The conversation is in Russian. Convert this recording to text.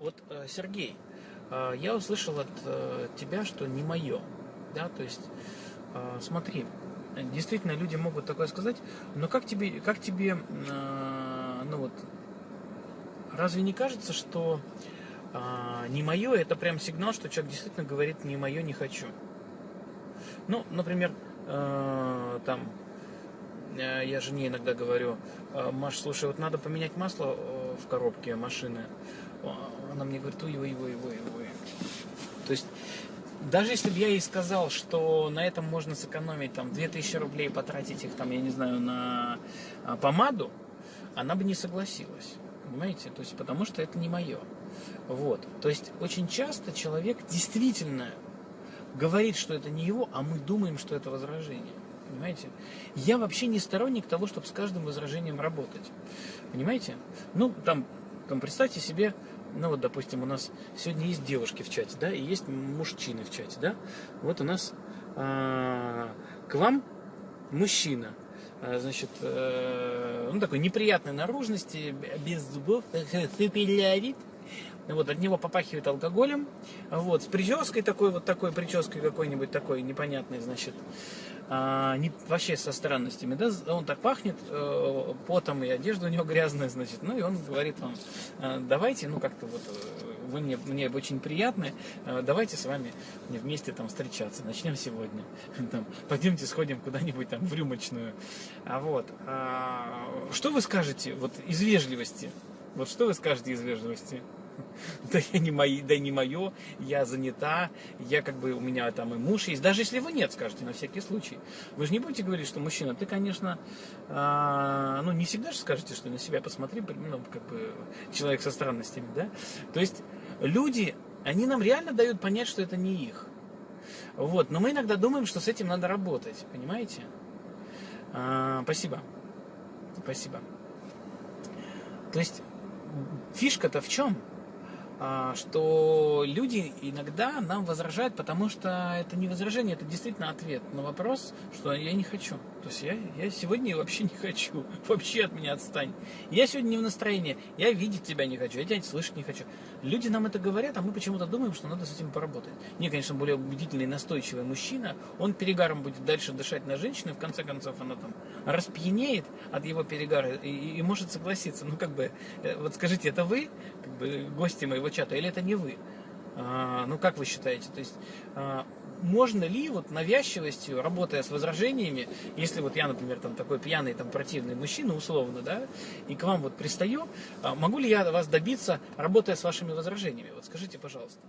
Вот, э, Сергей, э, я услышал от э, тебя, что не мое. Да, то есть, смотри, действительно люди могут такое сказать, но как тебе, как тебе, ну вот, разве не кажется, что не мое это прям сигнал, что человек действительно говорит не мое, не хочу? Ну, например, там, я жене иногда говорю, Маш, слушай, вот надо поменять масло в коробке машины она мне говорит, ой, ой, ой, ой, ой. То есть, даже если бы я ей сказал, что на этом можно сэкономить там 2000 рублей, потратить их там, я не знаю, на а, помаду, она бы не согласилась. Понимаете? То есть, потому что это не мое. Вот. То есть, очень часто человек действительно говорит, что это не его, а мы думаем, что это возражение. Понимаете? Я вообще не сторонник того, чтобы с каждым возражением работать. Понимаете? Ну, там, там представьте себе, ну вот, допустим, у нас сегодня есть девушки в чате, да, и есть мужчины в чате, да. Вот у нас а, к вам мужчина, а, значит, э, ну такой неприятной наружности, без зубов, супелявит, вот, от него попахивает алкоголем, вот, с прической такой, вот такой прической какой-нибудь такой непонятной, значит, а, не, вообще со странностями, да, он так пахнет э, потом, и одежда у него грязная, значит, ну, и он говорит вам, «А, давайте, ну, как-то вот, э, вы мне, мне очень приятны, э, давайте с вами вместе там встречаться, начнем сегодня, там, пойдемте сходим куда-нибудь там в рюмочную, а вот, а, что вы скажете, вот, из вежливости, вот что вы скажете из вежливости? да я не мои, да не мое, я занята, я как бы, у меня там и муж есть. Даже если вы нет, скажете, на всякий случай. Вы же не будете говорить, что мужчина, ты, конечно, а, ну, не всегда же скажете, что на себя посмотри, ну, как бы, человек со странностями, да? То есть, люди, они нам реально дают понять, что это не их. Вот, но мы иногда думаем, что с этим надо работать, понимаете? А, спасибо. Спасибо. То есть, фишка-то в чем? А, что люди иногда нам возражают, потому что это не возражение, это действительно ответ на вопрос, что я не хочу. То есть я, я сегодня вообще не хочу, вообще от меня отстань. Я сегодня не в настроении, я видеть тебя не хочу, я тебя слышать не хочу. Люди нам это говорят, а мы почему-то думаем, что надо с этим поработать. Не, конечно, более убедительный, настойчивый мужчина, он перегаром будет дальше дышать на женщину, и в конце концов она там распьянеет от его перегара и, и может согласиться. Ну, как бы, э, вот скажите, это вы, как бы, гости моего чата, или это не вы? А, ну, как вы считаете? То есть, а, можно ли вот навязчивостью, работая с возражениями, если вот я, например, там такой пьяный, там противный мужчина, условно, да, и к вам вот пристаю, а, могу ли я вас добиться, работая с вашими возражениями? Вот скажите, пожалуйста.